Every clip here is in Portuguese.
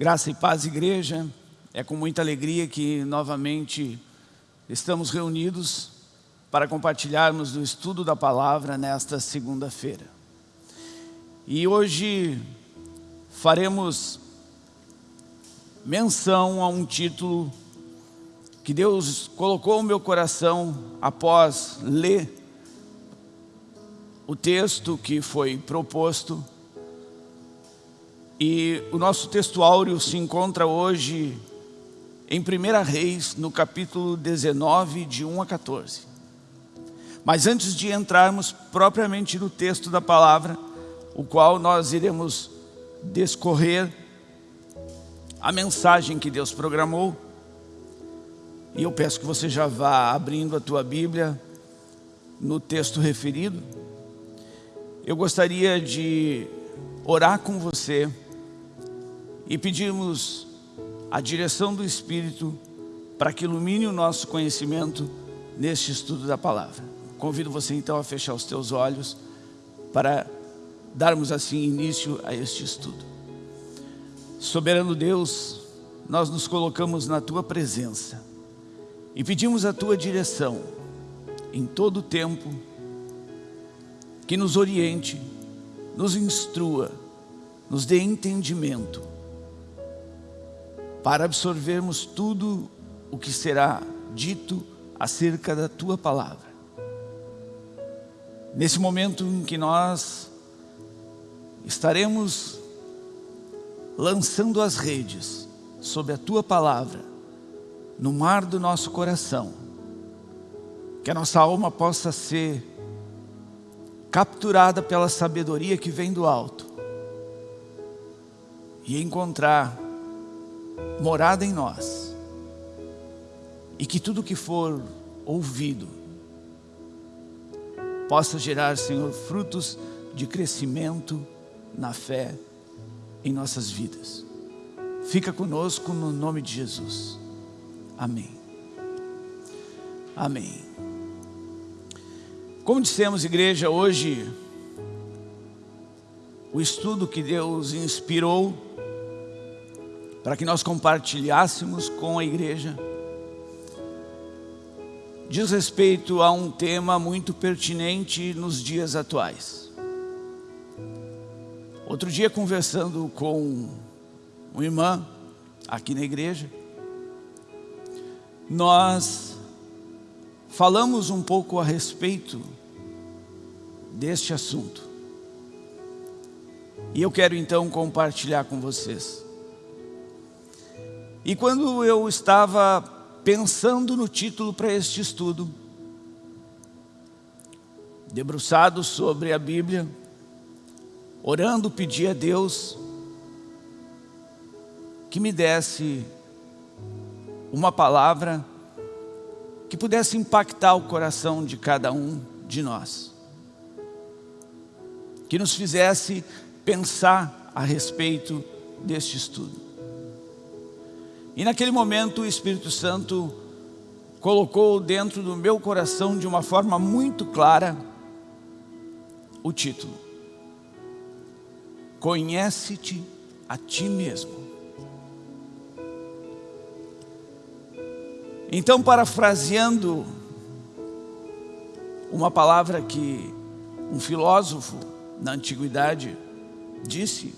Graça e paz, igreja. É com muita alegria que novamente estamos reunidos para compartilharmos do estudo da palavra nesta segunda-feira. E hoje faremos menção a um título que Deus colocou no meu coração após ler o texto que foi proposto e o nosso texto áureo se encontra hoje em 1 Reis, no capítulo 19, de 1 a 14. Mas antes de entrarmos propriamente no texto da palavra, o qual nós iremos descorrer a mensagem que Deus programou, e eu peço que você já vá abrindo a tua Bíblia no texto referido, eu gostaria de orar com você, e pedimos a direção do Espírito para que ilumine o nosso conhecimento neste estudo da palavra. Convido você então a fechar os teus olhos para darmos assim início a este estudo. Soberano Deus, nós nos colocamos na Tua presença e pedimos a Tua direção em todo o tempo, que nos oriente, nos instrua, nos dê entendimento para absorvermos tudo o que será dito acerca da Tua Palavra. Nesse momento em que nós estaremos lançando as redes sobre a Tua Palavra, no mar do nosso coração, que a nossa alma possa ser capturada pela sabedoria que vem do alto e encontrar morada em nós. E que tudo que for ouvido possa gerar, Senhor, frutos de crescimento na fé em nossas vidas. Fica conosco no nome de Jesus. Amém. Amém. Como dissemos, igreja, hoje o estudo que Deus inspirou para que nós compartilhássemos com a igreja, diz respeito a um tema muito pertinente nos dias atuais. Outro dia conversando com uma irmã aqui na igreja, nós falamos um pouco a respeito deste assunto. E eu quero então compartilhar com vocês. E quando eu estava pensando no título para este estudo, debruçado sobre a Bíblia, orando, pedi a Deus que me desse uma palavra que pudesse impactar o coração de cada um de nós. Que nos fizesse pensar a respeito deste estudo. E naquele momento o Espírito Santo colocou dentro do meu coração de uma forma muito clara o título. Conhece-te a ti mesmo. Então, parafraseando uma palavra que um filósofo na antiguidade disse,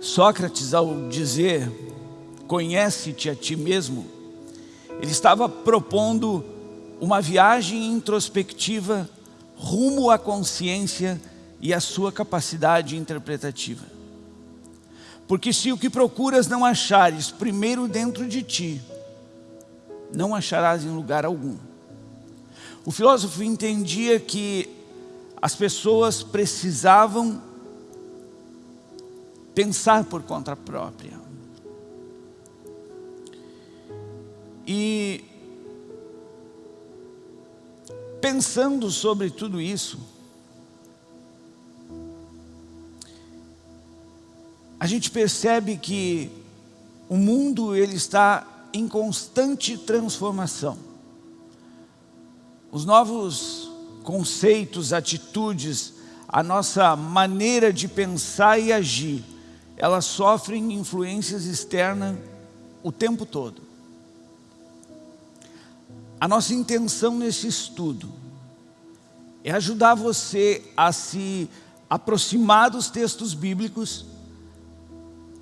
Sócrates ao dizer conhece-te a ti mesmo, ele estava propondo uma viagem introspectiva rumo à consciência e à sua capacidade interpretativa. Porque se o que procuras não achares primeiro dentro de ti, não acharás em lugar algum. O filósofo entendia que as pessoas precisavam pensar por conta própria. E pensando sobre tudo isso, a gente percebe que o mundo ele está em constante transformação. Os novos conceitos, atitudes, a nossa maneira de pensar e agir elas sofrem influências externas o tempo todo. A nossa intenção nesse estudo é ajudar você a se aproximar dos textos bíblicos,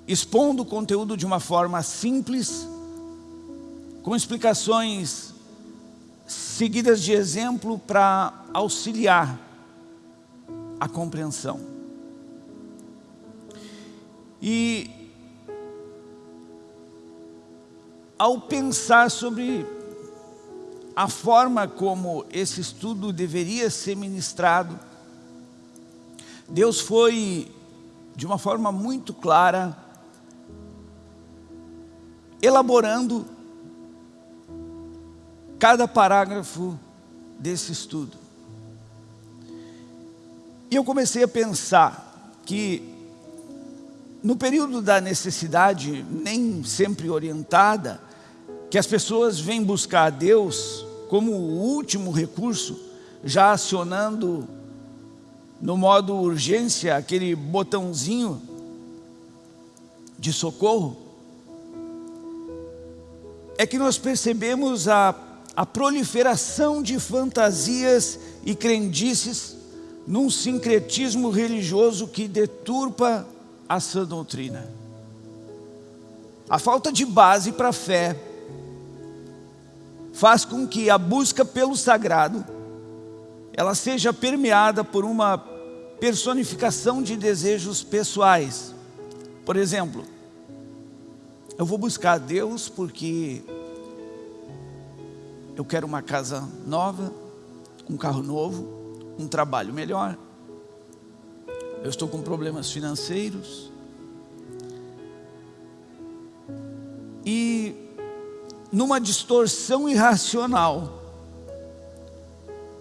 expondo o conteúdo de uma forma simples, com explicações seguidas de exemplo para auxiliar a compreensão. E ao pensar sobre a forma como esse estudo deveria ser ministrado, Deus foi, de uma forma muito clara, elaborando cada parágrafo desse estudo. E eu comecei a pensar que no período da necessidade, nem sempre orientada, que as pessoas vêm buscar a Deus como o último recurso, já acionando no modo urgência aquele botãozinho de socorro, é que nós percebemos a, a proliferação de fantasias e crendices num sincretismo religioso que deturpa a sã doutrina. A falta de base para a fé faz com que a busca pelo sagrado ela seja permeada por uma personificação de desejos pessoais. Por exemplo, eu vou buscar Deus porque eu quero uma casa nova, um carro novo, um trabalho melhor. Eu estou com problemas financeiros. E numa distorção irracional,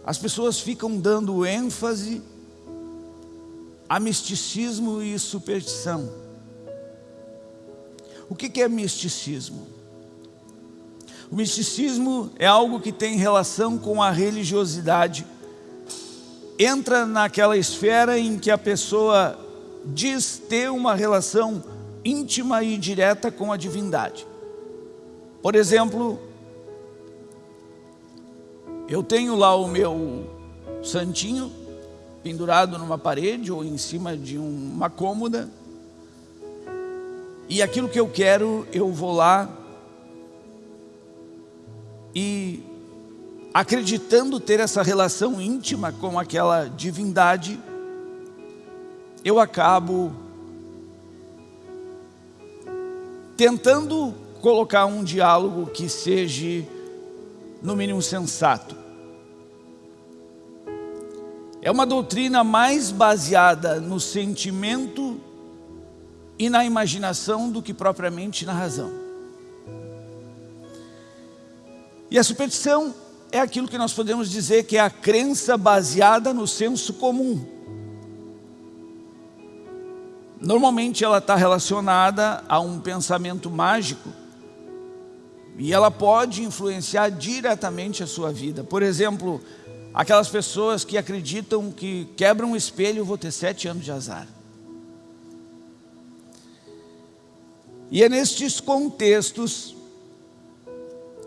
as pessoas ficam dando ênfase a misticismo e superstição. O que é misticismo? O misticismo é algo que tem relação com a religiosidade. Entra naquela esfera em que a pessoa diz ter uma relação íntima e direta com a divindade. Por exemplo, eu tenho lá o meu santinho pendurado numa parede ou em cima de uma cômoda. E aquilo que eu quero, eu vou lá e acreditando ter essa relação íntima com aquela divindade, eu acabo tentando colocar um diálogo que seja no mínimo sensato. É uma doutrina mais baseada no sentimento e na imaginação do que propriamente na razão. E a superstição é aquilo que nós podemos dizer que é a crença baseada no senso comum. Normalmente ela está relacionada a um pensamento mágico e ela pode influenciar diretamente a sua vida. Por exemplo, aquelas pessoas que acreditam que quebram um espelho, vou ter sete anos de azar. E é nestes contextos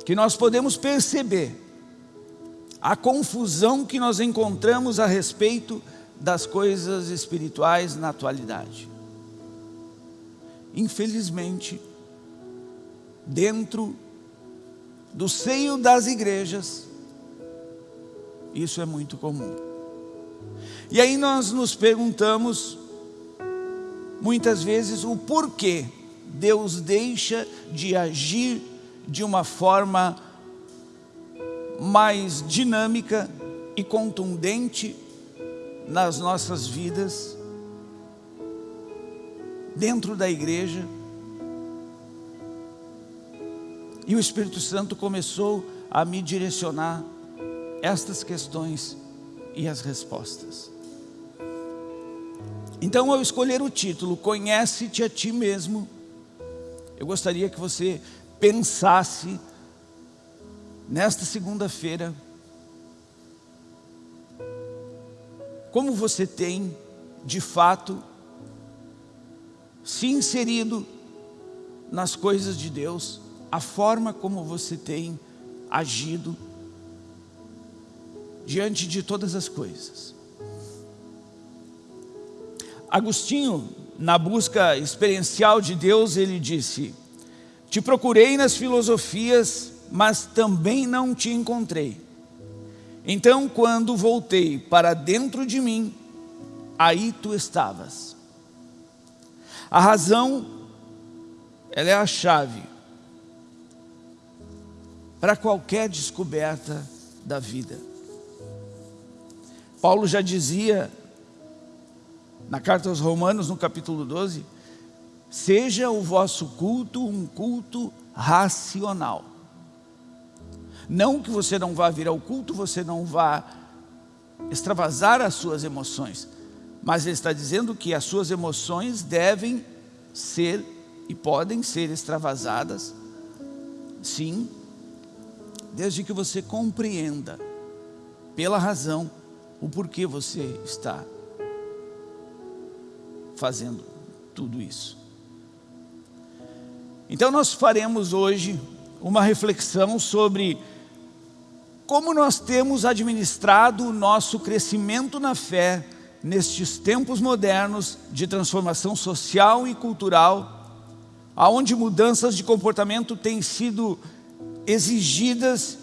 que nós podemos perceber a confusão que nós encontramos a respeito das coisas espirituais na atualidade. Infelizmente, dentro do seio das igrejas, isso é muito comum. E aí nós nos perguntamos, muitas vezes, o porquê Deus deixa de agir de uma forma mais dinâmica e contundente nas nossas vidas, dentro da igreja, e o Espírito Santo começou a me direcionar estas questões e as respostas. Então, ao escolher o título, Conhece-te a ti mesmo, eu gostaria que você pensasse nesta segunda-feira como você tem, de fato, se inserido nas coisas de Deus, a forma como você tem agido diante de todas as coisas. Agostinho, na busca experiencial de Deus, ele disse, te procurei nas filosofias, mas também não te encontrei. Então, quando voltei para dentro de mim, aí tu estavas. A razão, ela é a chave para qualquer descoberta da vida. Paulo já dizia na carta aos Romanos, no capítulo 12, seja o vosso culto um culto racional. Não que você não vá vir ao culto, você não vá extravasar as suas emoções, mas ele está dizendo que as suas emoções devem ser e podem ser extravasadas, sim, desde que você compreenda, pela razão, o porquê você está fazendo tudo isso. Então nós faremos hoje uma reflexão sobre como nós temos administrado o nosso crescimento na fé nestes tempos modernos de transformação social e cultural, aonde mudanças de comportamento têm sido exigidas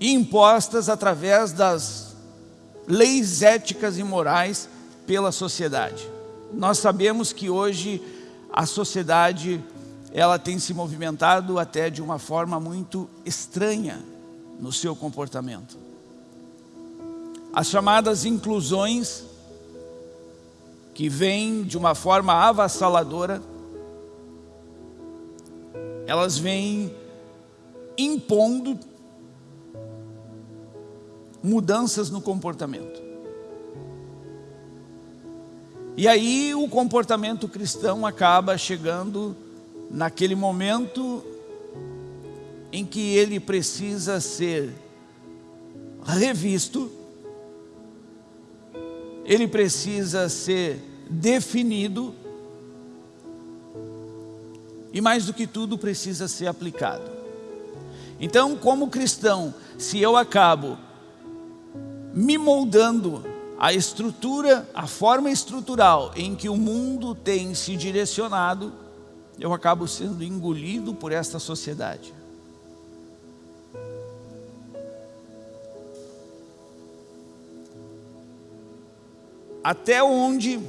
e impostas através das leis éticas e morais pela sociedade. Nós sabemos que hoje a sociedade ela tem se movimentado até de uma forma muito estranha no seu comportamento. As chamadas inclusões que vêm de uma forma avassaladora, elas vêm impondo mudanças no comportamento. E aí o comportamento cristão acaba chegando naquele momento em que ele precisa ser revisto, ele precisa ser definido e mais do que tudo precisa ser aplicado. Então, como cristão, se eu acabo me moldando a estrutura, a forma estrutural em que o mundo tem se direcionado, eu acabo sendo engolido por esta sociedade. Até onde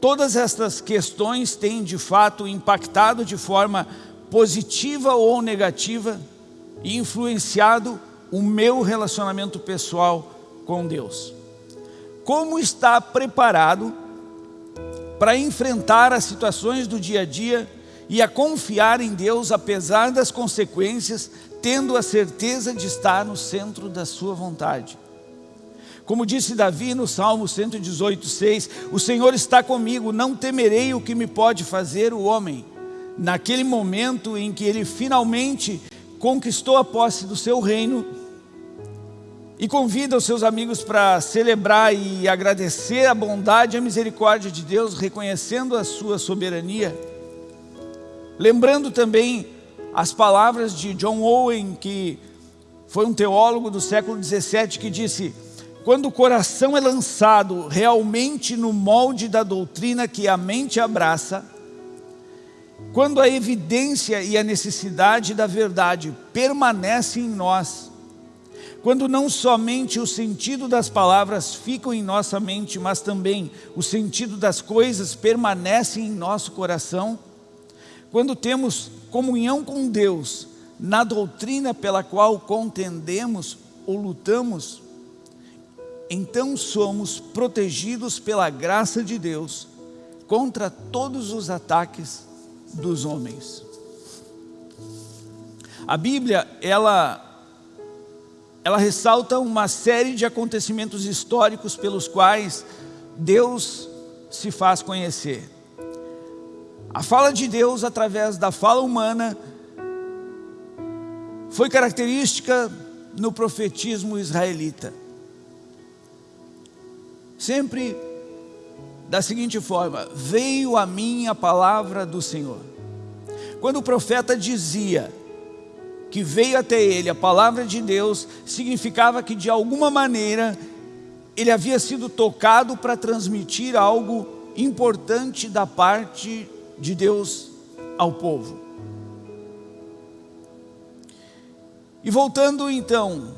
todas estas questões têm de fato impactado de forma positiva ou negativa influenciado o meu relacionamento pessoal com Deus. Como está preparado para enfrentar as situações do dia a dia e a confiar em Deus apesar das consequências, tendo a certeza de estar no centro da sua vontade. Como disse Davi no Salmo 118, 6, o Senhor está comigo, não temerei o que me pode fazer o homem. Naquele momento em que ele finalmente conquistou a posse do seu reino e convida os seus amigos para celebrar e agradecer a bondade e a misericórdia de Deus, reconhecendo a sua soberania. Lembrando também as palavras de John Owen, que foi um teólogo do século 17, que disse quando o coração é lançado realmente no molde da doutrina que a mente abraça, quando a evidência e a necessidade da verdade permanecem em nós, quando não somente o sentido das palavras ficam em nossa mente, mas também o sentido das coisas permanece em nosso coração, quando temos comunhão com Deus na doutrina pela qual contendemos ou lutamos, então somos protegidos pela graça de Deus contra todos os ataques dos homens. A Bíblia, ela, ela ressalta uma série de acontecimentos históricos pelos quais Deus se faz conhecer. A fala de Deus através da fala humana foi característica no profetismo israelita sempre da seguinte forma: Veio a mim a palavra do Senhor. Quando o profeta dizia que veio até ele a palavra de Deus, significava que de alguma maneira ele havia sido tocado para transmitir algo importante da parte de Deus ao povo. E voltando então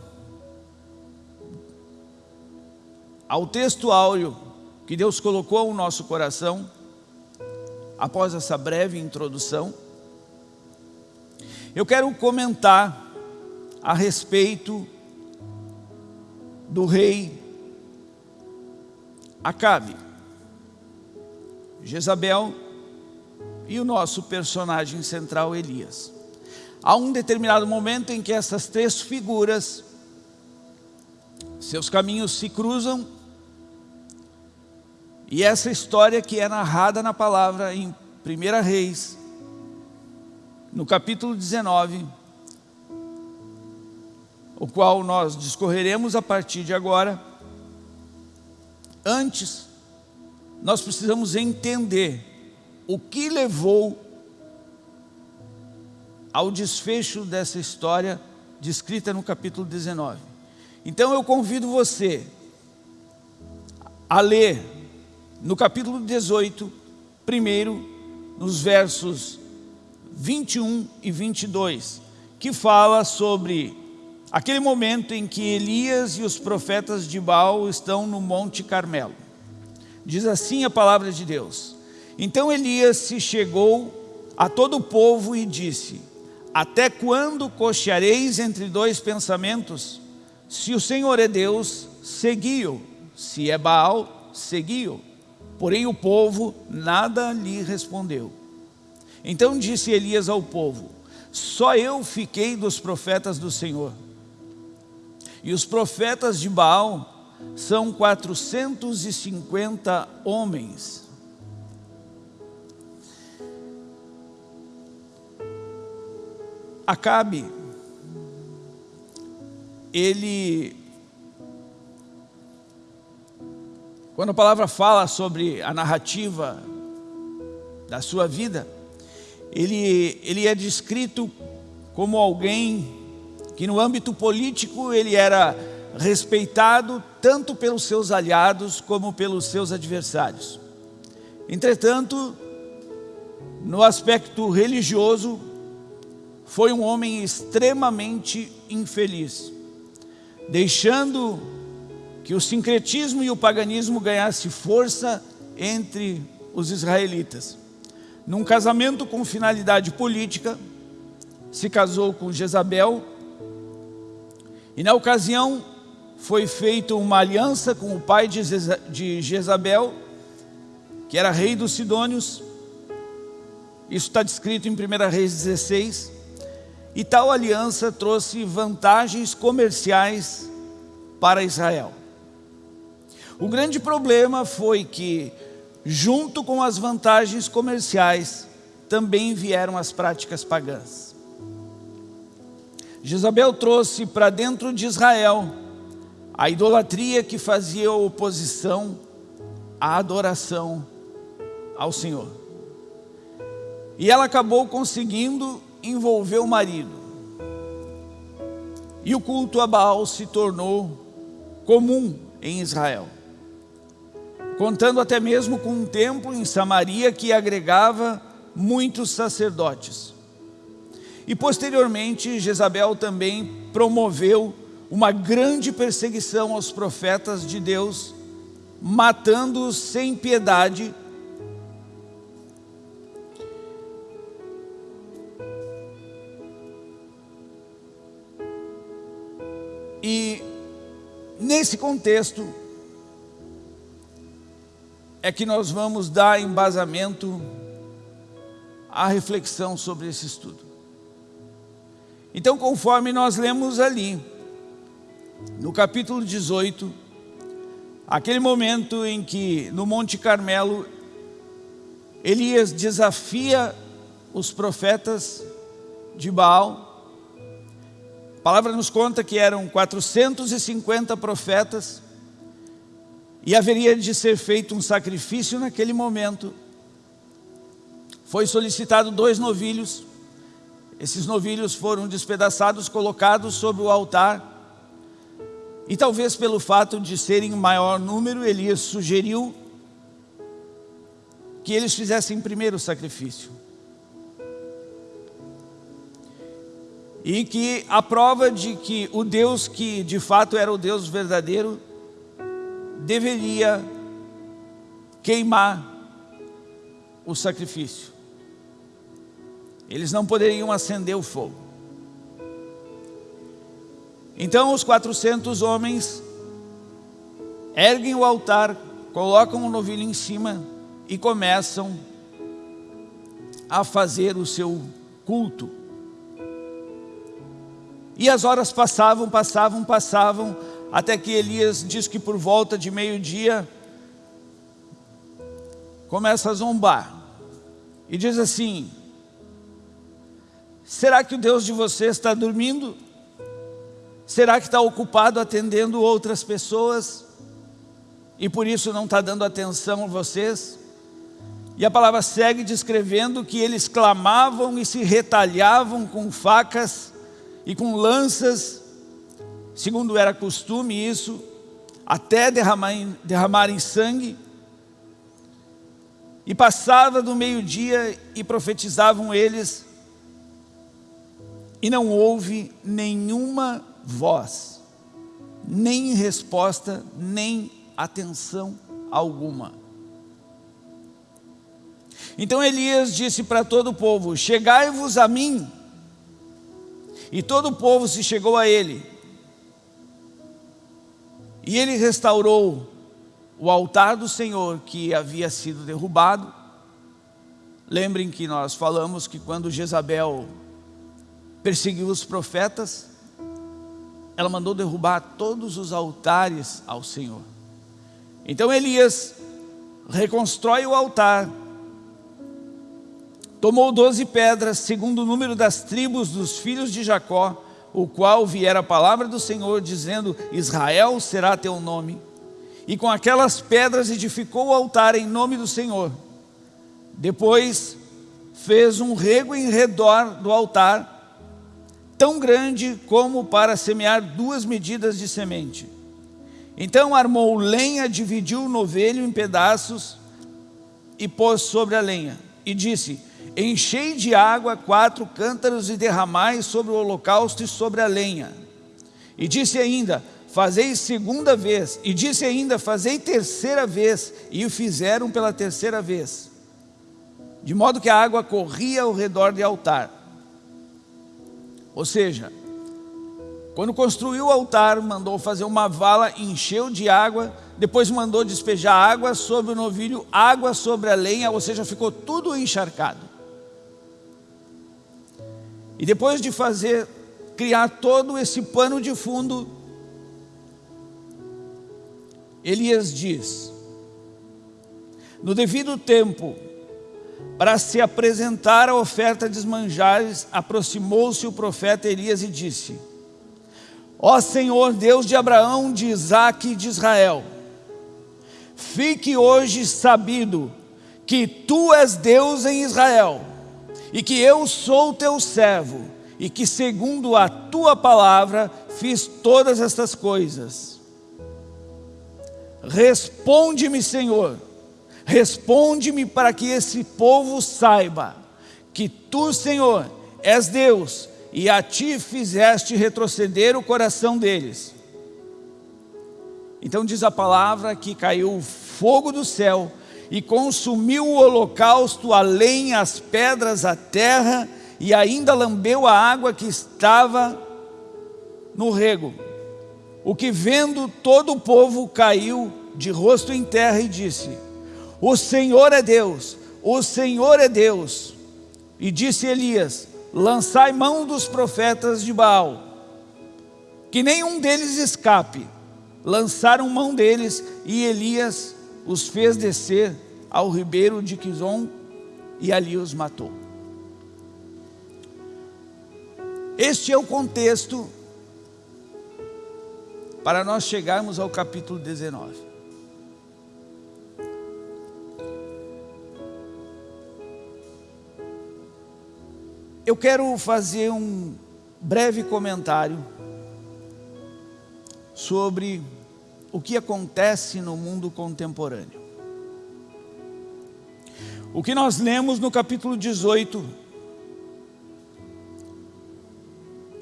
ao texto áureo que Deus colocou no nosso coração, após essa breve introdução, eu quero comentar a respeito do rei Acabe, Jezabel e o nosso personagem central Elias. Há um determinado momento em que essas três figuras, seus caminhos se cruzam, e essa história que é narrada na palavra em 1 Reis, no capítulo 19, o qual nós discorreremos a partir de agora, antes, nós precisamos entender o que levou ao desfecho dessa história descrita no capítulo 19. Então eu convido você a ler no capítulo 18, primeiro, nos versos 21 e 22, que fala sobre aquele momento em que Elias e os profetas de Baal estão no Monte Carmelo. Diz assim a palavra de Deus. Então Elias se chegou a todo o povo e disse, até quando cocheareis entre dois pensamentos? Se o Senhor é Deus, segui-o. Se é Baal, segui-o. Porém o povo nada lhe respondeu. Então disse Elias ao povo, só eu fiquei dos profetas do Senhor. E os profetas de Baal são 450 homens. Acabe, ele, quando a palavra fala sobre a narrativa da sua vida, ele, ele é descrito como alguém que no âmbito político ele era respeitado tanto pelos seus aliados como pelos seus adversários. Entretanto, no aspecto religioso, foi um homem extremamente infeliz, deixando que o sincretismo e o paganismo ganhasse força entre os israelitas. Num casamento com finalidade política, se casou com Jezabel, e na ocasião foi feita uma aliança com o pai de Jezabel, que era rei dos Sidônios, isso está descrito em 1 Reis 16, e tal aliança trouxe vantagens comerciais para Israel. O grande problema foi que junto com as vantagens comerciais, também vieram as práticas pagãs. Jezabel trouxe para dentro de Israel a idolatria que fazia oposição à adoração ao Senhor. E ela acabou conseguindo envolver o marido. E o culto a Baal se tornou comum em Israel contando até mesmo com um templo em Samaria que agregava muitos sacerdotes. E posteriormente, Jezabel também promoveu uma grande perseguição aos profetas de Deus, matando-os sem piedade, E nesse contexto, é que nós vamos dar embasamento à reflexão sobre esse estudo. Então, conforme nós lemos ali, no capítulo 18, aquele momento em que no Monte Carmelo, Elias desafia os profetas de Baal, a palavra nos conta que eram 450 profetas, e haveria de ser feito um sacrifício naquele momento. Foi solicitado dois novilhos, esses novilhos foram despedaçados, colocados sobre o altar, e talvez pelo fato de serem em maior número, Elias sugeriu que eles fizessem primeiro o sacrifício. E que a prova de que o Deus que de fato era o Deus verdadeiro, deveria queimar o sacrifício. Eles não poderiam acender o fogo. Então os 400 homens erguem o altar, colocam o novilho em cima e começam a fazer o seu culto. E as horas passavam, passavam, passavam, até que Elias diz que por volta de meio-dia começa a zombar e diz assim: Será que o Deus de vocês está dormindo? Será que está ocupado atendendo outras pessoas e por isso não está dando atenção a vocês? E a palavra segue descrevendo que eles clamavam e se retalhavam com facas e com lanças, segundo era costume isso, até derramarem, derramarem sangue. E passava do meio-dia e profetizavam eles, e não houve nenhuma voz, nem resposta, nem atenção alguma. Então Elias disse para todo o povo, chegai-vos a mim. E todo o povo se chegou a ele. E ele restaurou o altar do Senhor que havia sido derrubado. Lembrem que nós falamos que quando Jezabel perseguiu os profetas, ela mandou derrubar todos os altares ao Senhor. Então Elias reconstrói o altar, tomou doze pedras, segundo o número das tribos dos filhos de Jacó, o qual viera a palavra do Senhor, dizendo, Israel será teu nome. E com aquelas pedras edificou o altar em nome do Senhor. Depois fez um rego em redor do altar, tão grande como para semear duas medidas de semente. Então armou lenha, dividiu o novelho em pedaços e pôs sobre a lenha. E disse, enchei de água quatro cântaros e derramai sobre o holocausto e sobre a lenha. E disse ainda, fazei segunda vez. E disse ainda, fazei terceira vez. E o fizeram pela terceira vez. De modo que a água corria ao redor do altar. Ou seja, quando construiu o altar, mandou fazer uma vala, encheu de água, depois mandou despejar água sobre o novilho, água sobre a lenha, ou seja, ficou tudo encharcado. E depois de fazer, criar todo esse pano de fundo, Elias diz, no devido tempo, para se apresentar a oferta de manjares, aproximou-se o profeta Elias e disse, Ó Senhor, Deus de Abraão, de Isaac e de Israel, fique hoje sabido que Tu és Deus em Israel, e que eu sou Teu servo, e que segundo a Tua palavra fiz todas estas coisas. Responde-me, Senhor, responde-me para que esse povo saiba que Tu, Senhor, és Deus, e a ti fizeste retroceder o coração deles. Então diz a palavra que caiu fogo do céu e consumiu o holocausto, a lenha, as pedras, a terra e ainda lambeu a água que estava no rego. O que vendo todo o povo caiu de rosto em terra e disse, o Senhor é Deus, o Senhor é Deus. E disse Elias, lançai mão dos profetas de Baal, que nenhum deles escape. Lançaram mão deles e Elias os fez descer ao ribeiro de Quizon e ali os matou. Este é o contexto para nós chegarmos ao capítulo 19. Eu quero fazer um breve comentário sobre o que acontece no mundo contemporâneo. O que nós lemos no capítulo 18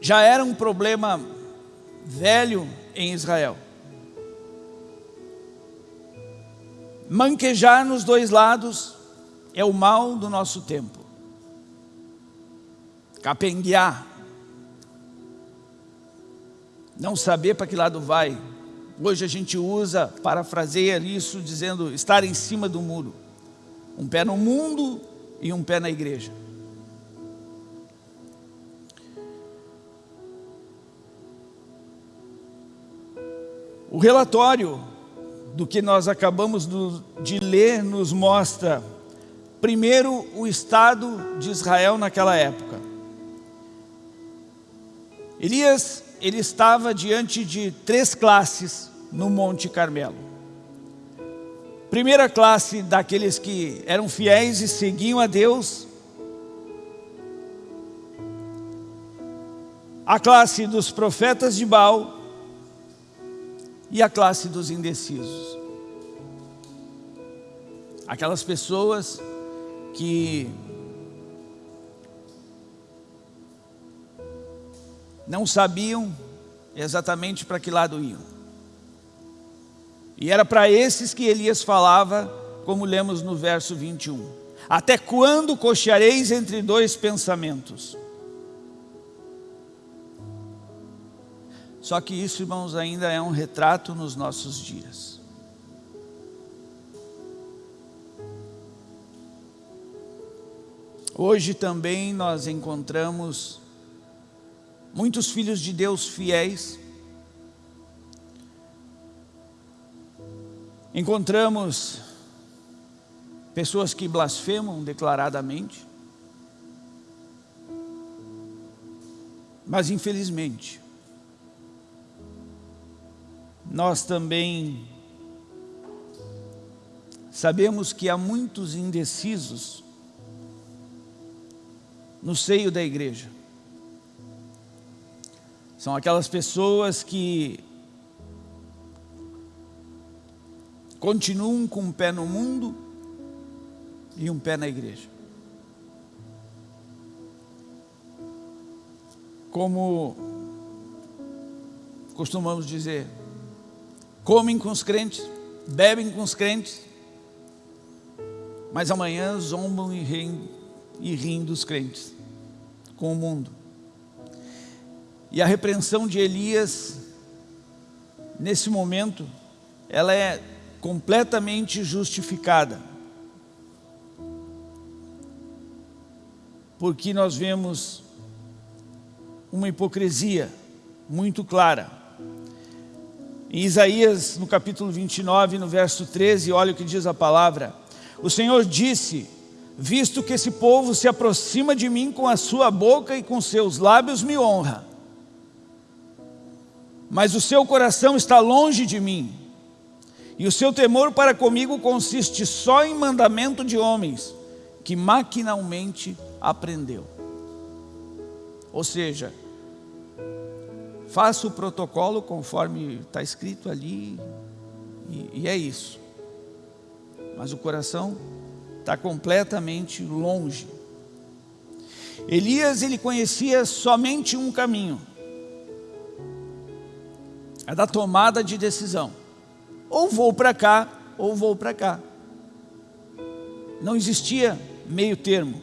já era um problema velho em Israel. Manquejar nos dois lados é o mal do nosso tempo. Capenguear. Não saber para que lado vai. Hoje a gente usa, parafraseia isso dizendo estar em cima do muro. Um pé no mundo e um pé na igreja. O relatório do que nós acabamos de ler nos mostra, primeiro, o estado de Israel naquela época. Elias, ele estava diante de três classes no Monte Carmelo. Primeira classe daqueles que eram fiéis e seguiam a Deus. A classe dos profetas de Baal e a classe dos indecisos. Aquelas pessoas que não sabiam exatamente para que lado iam. E era para esses que Elias falava, como lemos no verso 21. Até quando cocheareis entre dois pensamentos? Só que isso, irmãos, ainda é um retrato nos nossos dias. Hoje também nós encontramos muitos filhos de Deus fiéis. Encontramos pessoas que blasfemam declaradamente. Mas infelizmente, nós também sabemos que há muitos indecisos no seio da igreja. São aquelas pessoas que continuam com um pé no mundo e um pé na igreja. Como costumamos dizer, comem com os crentes, bebem com os crentes, mas amanhã zombam e riem, e riem dos crentes, com o mundo. E a repreensão de Elias, nesse momento, ela é completamente justificada. Porque nós vemos uma hipocrisia muito clara. Em Isaías, no capítulo 29, no verso 13, olha o que diz a palavra. O Senhor disse, visto que esse povo se aproxima de mim com a sua boca e com seus lábios me honra, mas o seu coração está longe de mim, e o seu temor para comigo consiste só em mandamento de homens, que maquinalmente aprendeu. Ou seja, faça o protocolo conforme está escrito ali, e, e é isso. Mas o coração está completamente longe. Elias, ele conhecia somente um caminho, é da tomada de decisão. Ou vou para cá, ou vou para cá. Não existia meio termo.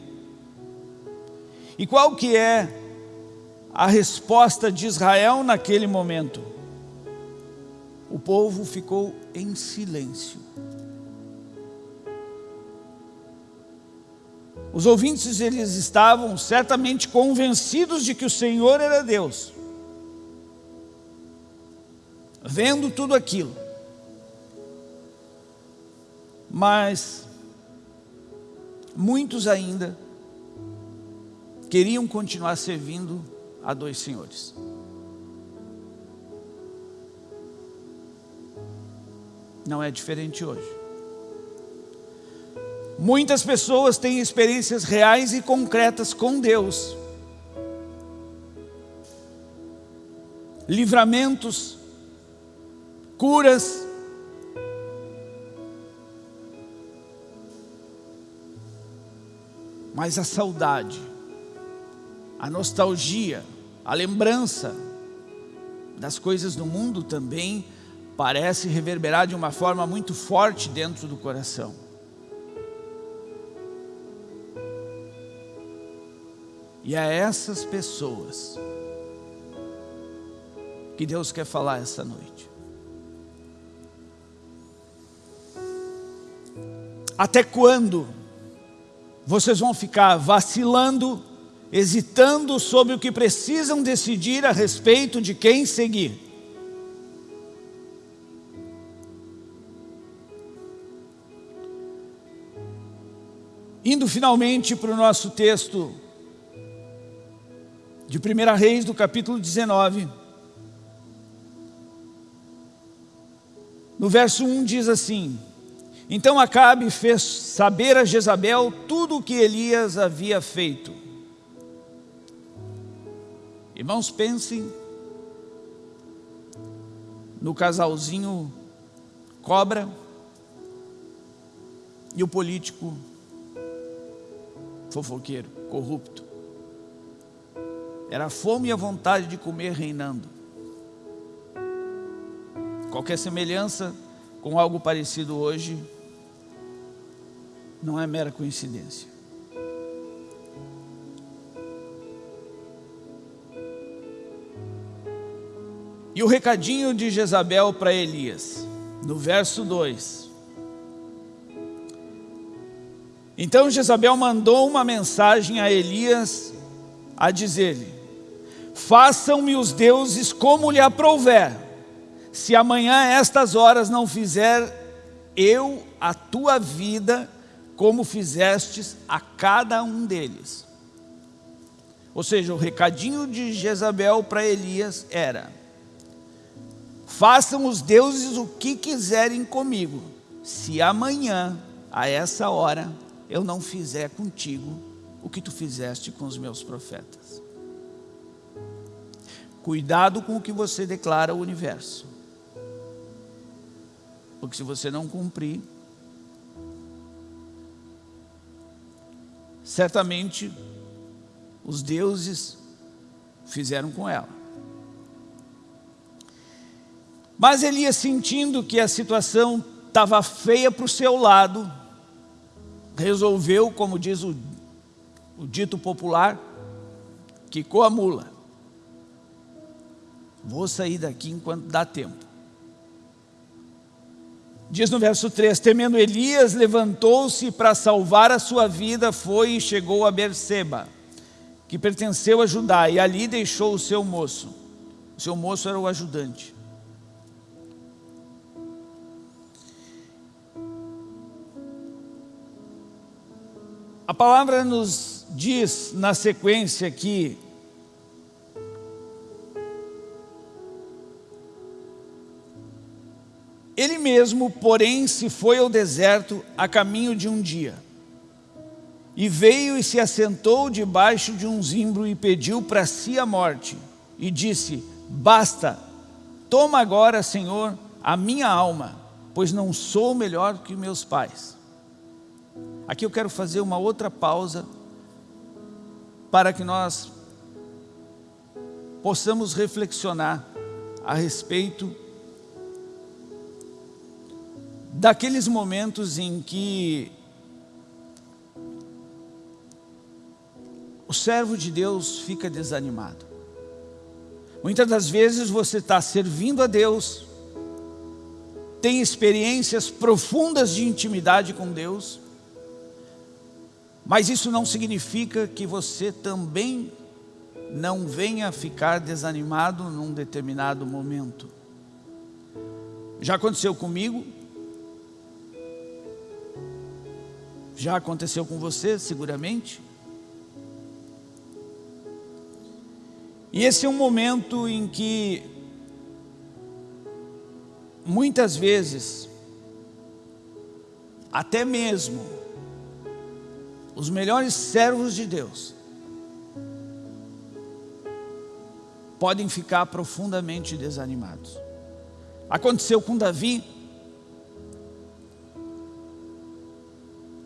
E qual que é a resposta de Israel naquele momento. O povo ficou em silêncio. Os ouvintes eles estavam certamente convencidos de que o Senhor era Deus. Vendo tudo aquilo. Mas muitos ainda queriam continuar servindo a dois senhores. Não é diferente hoje. Muitas pessoas têm experiências reais e concretas com Deus. Livramentos, curas, Mas a saudade, a nostalgia, a lembrança das coisas do mundo também parece reverberar de uma forma muito forte dentro do coração. E a essas pessoas que Deus quer falar essa noite. Até quando vocês vão ficar vacilando, hesitando sobre o que precisam decidir a respeito de quem seguir? Indo finalmente para o nosso texto de 1 Reis, do capítulo 19. No verso 1 diz assim, Então Acabe fez saber a Jezabel tudo o que Elias havia feito. Irmãos, pensem no casalzinho cobra e o político fofoqueiro, corrupto. Era a fome e a vontade de comer reinando. Qualquer semelhança com algo parecido hoje não é mera coincidência. E o recadinho de Jezabel para Elias, no verso 2. Então Jezabel mandou uma mensagem a Elias a dizer-lhe: Façam-me os deuses como lhe aprouver se amanhã a estas horas não fizer eu a tua vida como fizestes a cada um deles. Ou seja, o recadinho de Jezabel para Elias era, façam os deuses o que quiserem comigo, se amanhã, a essa hora, eu não fizer contigo o que tu fizeste com os meus profetas. Cuidado com o que você declara ao universo. Porque se você não cumprir, certamente os deuses fizeram com ela. Mas Elias, sentindo que a situação estava feia para o seu lado, resolveu, como diz o, o dito popular, quicou a mula. Vou sair daqui enquanto dá tempo. Diz no verso 3, temendo Elias, levantou-se para salvar a sua vida, foi e chegou a Berseba, que pertenceu a Judá, e ali deixou o seu moço. O seu moço era o ajudante. A palavra nos diz na sequência que Ele mesmo, porém, se foi ao deserto a caminho de um dia. E veio e se assentou debaixo de um zimbro e pediu para si a morte. E disse, basta, toma agora, Senhor, a minha alma, pois não sou melhor que meus pais. Aqui eu quero fazer uma outra pausa para que nós possamos reflexionar a respeito daqueles momentos em que o servo de Deus fica desanimado. Muitas das vezes você está servindo a Deus, tem experiências profundas de intimidade com Deus, mas isso não significa que você também não venha ficar desanimado num determinado momento. Já aconteceu comigo, Já aconteceu com você, seguramente? E esse é um momento em que, muitas vezes, até mesmo, os melhores servos de Deus, podem ficar profundamente desanimados. Aconteceu com Davi,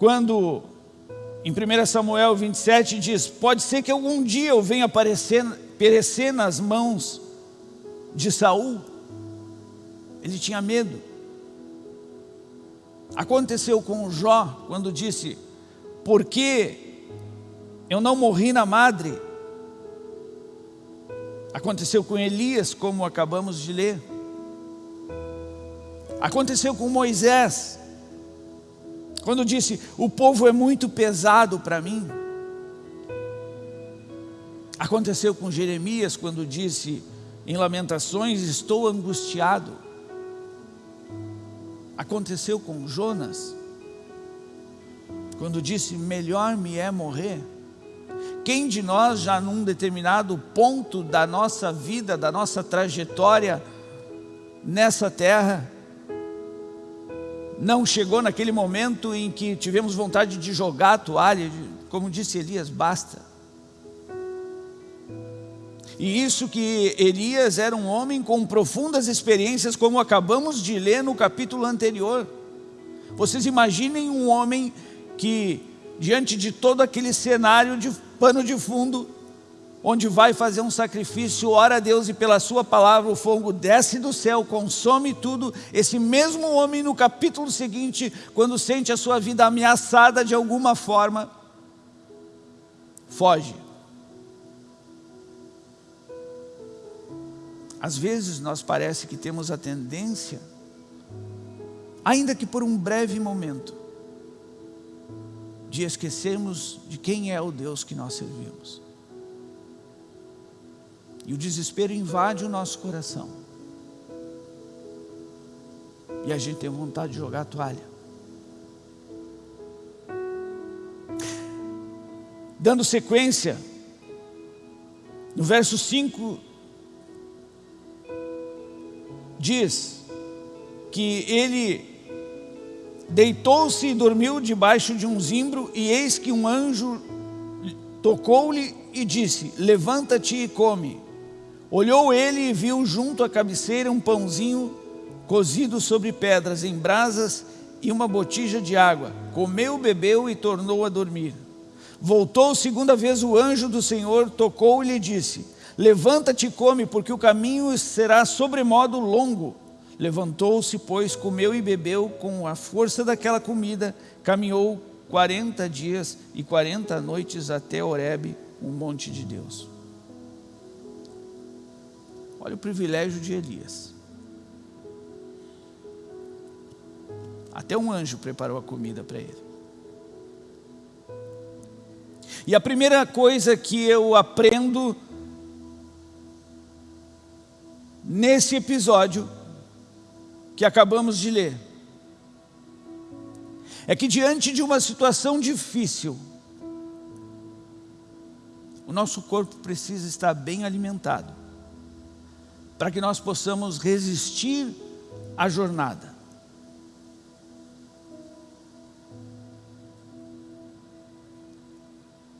quando em 1 Samuel 27 diz, pode ser que algum dia eu venha aparecer, perecer nas mãos de Saul. Ele tinha medo. Aconteceu com Jó, quando disse, porque eu não morri na madre. Aconteceu com Elias, como acabamos de ler. Aconteceu com Moisés, quando disse, o povo é muito pesado para mim. Aconteceu com Jeremias, quando disse, em Lamentações, estou angustiado. Aconteceu com Jonas, quando disse, melhor me é morrer. Quem de nós já num determinado ponto da nossa vida, da nossa trajetória nessa terra, não chegou naquele momento em que tivemos vontade de jogar a toalha, como disse Elias, basta. E isso que Elias era um homem com profundas experiências, como acabamos de ler no capítulo anterior. Vocês imaginem um homem que, diante de todo aquele cenário de pano de fundo, onde vai fazer um sacrifício, ora a Deus e pela sua palavra o fogo desce do céu, consome tudo. Esse mesmo homem no capítulo seguinte, quando sente a sua vida ameaçada de alguma forma, foge. Às vezes nós parece que temos a tendência, ainda que por um breve momento, de esquecermos de quem é o Deus que nós servimos. E o desespero invade o nosso coração. E a gente tem vontade de jogar a toalha. Dando sequência, no verso 5, diz que ele deitou-se e dormiu debaixo de um zimbro, e eis que um anjo tocou-lhe e disse: Levanta-te e come. Olhou ele e viu junto à cabeceira um pãozinho cozido sobre pedras em brasas e uma botija de água. Comeu, bebeu e tornou a dormir. Voltou segunda vez o anjo do Senhor, tocou-lhe e disse, levanta-te e come, porque o caminho será sobremodo longo. Levantou-se, pois, comeu e bebeu com a força daquela comida, caminhou quarenta dias e quarenta noites até Horebe, um monte de Deus. Olha o privilégio de Elias. Até um anjo preparou a comida para ele. E a primeira coisa que eu aprendo nesse episódio que acabamos de ler é que diante de uma situação difícil, o nosso corpo precisa estar bem alimentado para que nós possamos resistir à jornada.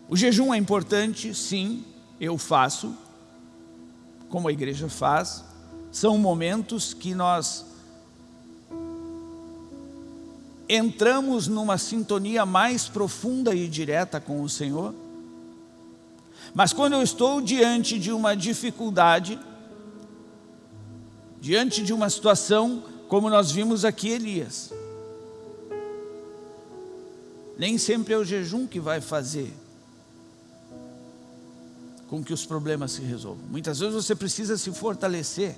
O jejum é importante, sim, eu faço, como a igreja faz. São momentos que nós entramos numa sintonia mais profunda e direta com o Senhor. Mas quando eu estou diante de uma dificuldade, diante de uma situação como nós vimos aqui Elias. Nem sempre é o jejum que vai fazer com que os problemas se resolvam. Muitas vezes você precisa se fortalecer.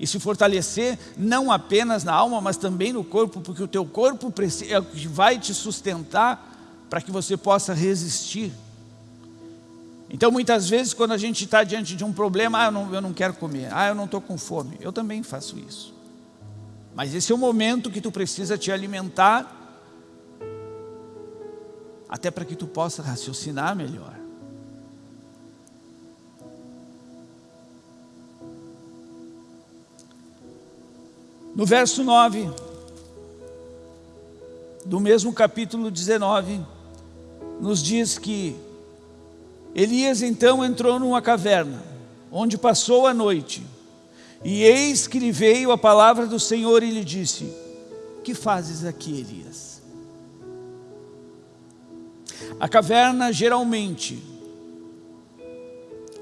E se fortalecer não apenas na alma, mas também no corpo, porque o teu corpo é o que vai te sustentar para que você possa resistir. Então muitas vezes quando a gente está diante de um problema, ah, eu não, eu não quero comer, ah, eu não estou com fome, eu também faço isso. Mas esse é o momento que tu precisa te alimentar, até para que tu possa raciocinar melhor. No verso 9, do mesmo capítulo 19, nos diz que Elias então entrou numa caverna onde passou a noite. E eis que lhe veio a palavra do Senhor e lhe disse, que fazes aqui, Elias? A caverna, geralmente,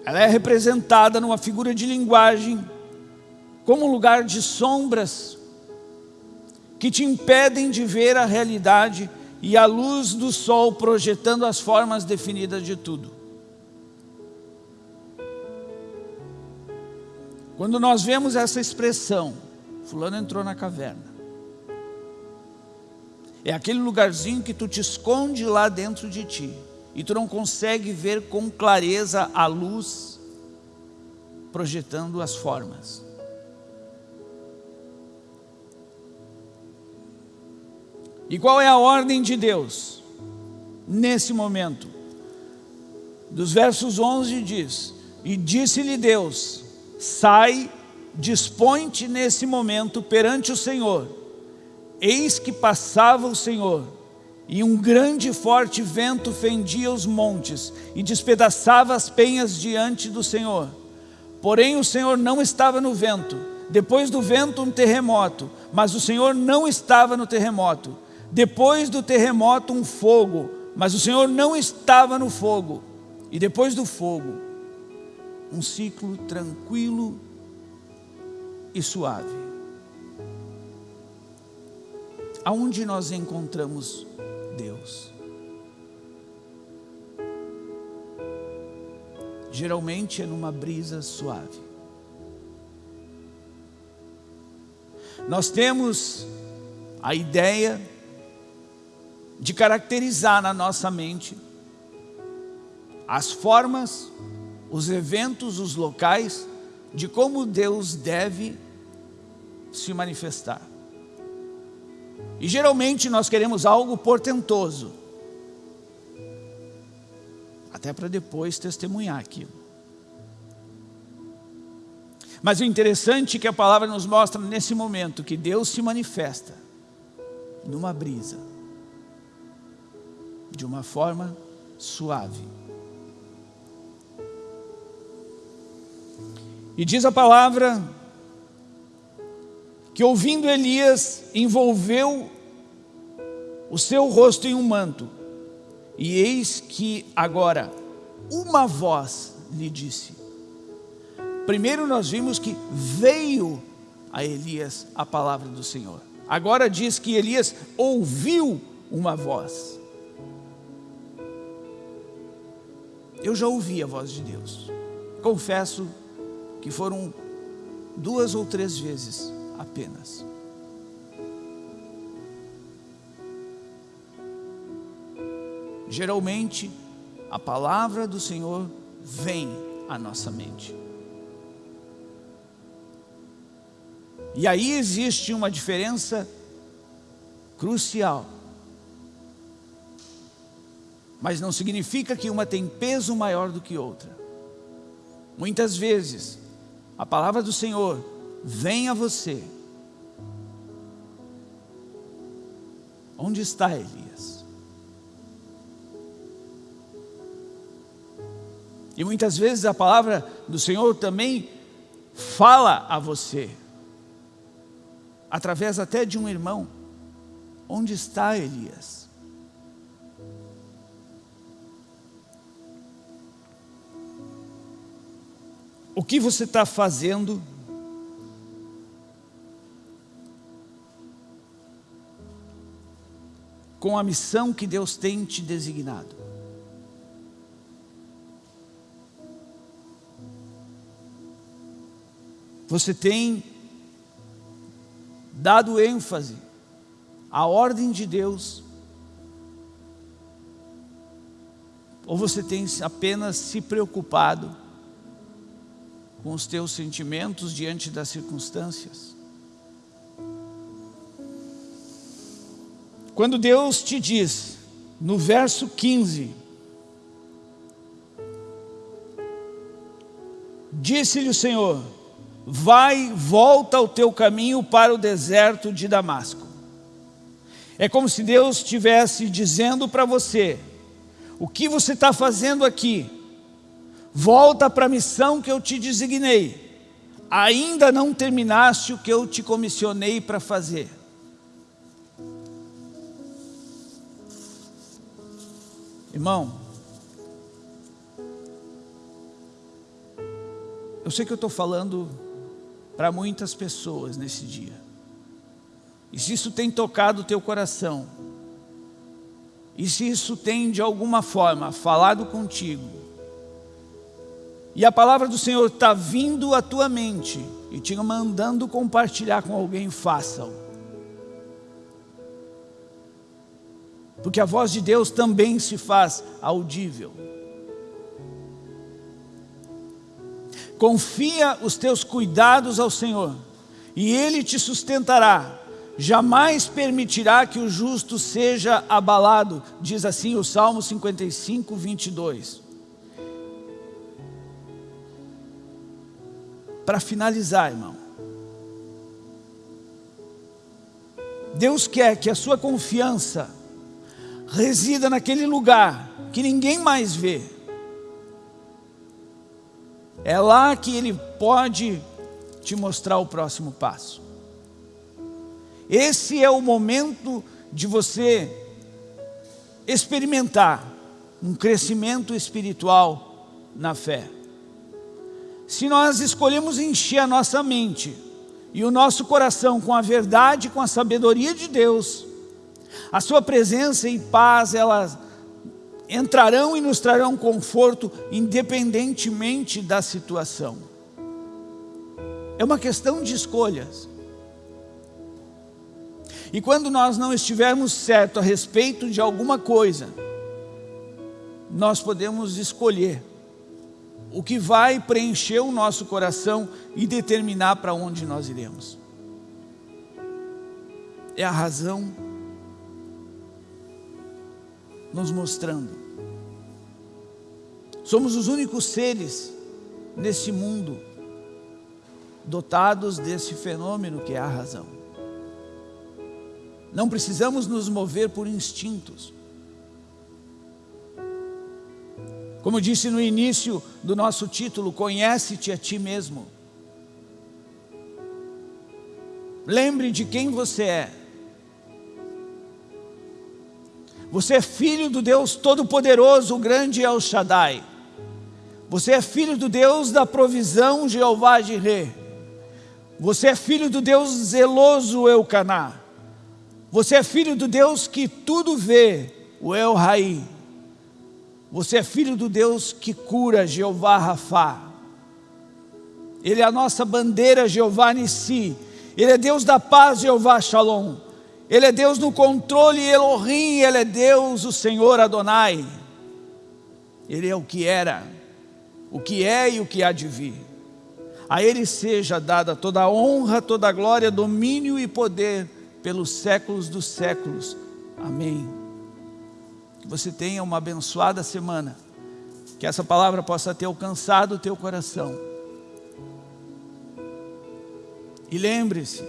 ela é representada numa figura de linguagem como um lugar de sombras que te impedem de ver a realidade e a luz do sol projetando as formas definidas de tudo. Quando nós vemos essa expressão, fulano entrou na caverna, é aquele lugarzinho que tu te esconde lá dentro de ti e tu não consegue ver com clareza a luz projetando as formas. E qual é a ordem de Deus? Nesse momento, dos versos 11 diz, e disse-lhe Deus, sai, dispõe-te nesse momento perante o Senhor. Eis que passava o Senhor, e um grande e forte vento fendia os montes, e despedaçava as penhas diante do Senhor. Porém o Senhor não estava no vento, depois do vento um terremoto, mas o Senhor não estava no terremoto. Depois do terremoto um fogo, mas o Senhor não estava no fogo. E depois do fogo, um ciclo tranquilo e suave. Aonde nós encontramos Deus? Geralmente é numa brisa suave. Nós temos a ideia de caracterizar na nossa mente as formas, os eventos, os locais de como Deus deve se manifestar. E geralmente nós queremos algo portentoso, até para depois testemunhar aquilo. Mas o interessante é que a palavra nos mostra nesse momento que Deus se manifesta numa brisa, de uma forma suave. E diz a palavra que ouvindo Elias envolveu o seu rosto em um manto e eis que agora uma voz lhe disse. Primeiro nós vimos que veio a Elias a palavra do Senhor. Agora diz que Elias ouviu uma voz. Eu já ouvi a voz de Deus. Confesso que foram duas ou três vezes apenas. geralmente a palavra do Senhor vem à nossa mente. E aí existe uma diferença crucial. Mas não significa que uma tem peso maior do que outra. Muitas vezes, a palavra do Senhor vem a você. Onde está Elias? E muitas vezes a palavra do Senhor também fala a você, através até de um irmão. Onde está Elias? O que você está fazendo com a missão que Deus tem te designado? Você tem dado ênfase à ordem de Deus? Ou você tem apenas se preocupado com os teus sentimentos diante das circunstâncias? Quando Deus te diz, no verso 15, disse-lhe o Senhor, vai, volta ao teu caminho para o deserto de Damasco. É como se Deus estivesse dizendo para você, o que você está fazendo aqui? Volta para a missão que eu te designei. Ainda não terminaste o que eu te comissionei para fazer. Irmão, eu sei que eu estou falando para muitas pessoas nesse dia. E se isso tem tocado o teu coração, e se isso tem de alguma forma falado contigo, e a palavra do Senhor está vindo à tua mente e te mandando compartilhar com alguém, faça-o. Porque a voz de Deus também se faz audível. Confia os teus cuidados ao Senhor, e Ele te sustentará jamais permitirá que o justo seja abalado, diz assim o Salmo 55, 22. Para finalizar, irmão, Deus quer que a sua confiança resida naquele lugar que ninguém mais vê. É lá que Ele pode te mostrar o próximo passo. Esse é o momento de você experimentar um crescimento espiritual na fé. Se nós escolhemos encher a nossa mente e o nosso coração com a verdade, com a sabedoria de Deus, a sua presença e paz, elas entrarão e nos trarão conforto independentemente da situação. É uma questão de escolhas. E quando nós não estivermos certo a respeito de alguma coisa, nós podemos escolher o que vai preencher o nosso coração e determinar para onde nós iremos. É a razão nos mostrando. Somos os únicos seres nesse mundo dotados desse fenômeno que é a razão. Não precisamos nos mover por instintos. Como disse no início do nosso título, conhece-te a ti mesmo. Lembre de quem você é. Você é filho do Deus Todo-Poderoso, o grande El Shaddai. Você é filho do Deus da provisão, Jeová Jireh. Você é filho do Deus zeloso, Eucaná. Você é filho do Deus que tudo vê, o El Rai. Você é filho do Deus que cura, Jeová Rafá. Ele é a nossa bandeira, Jeová Nissi. Ele é Deus da paz, Jeová Shalom. Ele é Deus no controle, Elohim. Ele é Deus, o Senhor Adonai. Ele é o que era, o que é e o que há de vir. A Ele seja dada toda a honra, toda a glória, domínio e poder pelos séculos dos séculos. Amém. Que você tenha uma abençoada semana. Que essa palavra possa ter alcançado o teu coração. E lembre-se,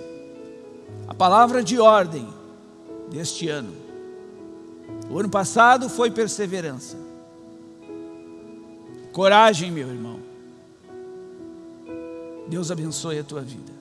a palavra de ordem deste ano. O ano passado foi perseverança. Coragem, meu irmão. Deus abençoe a tua vida.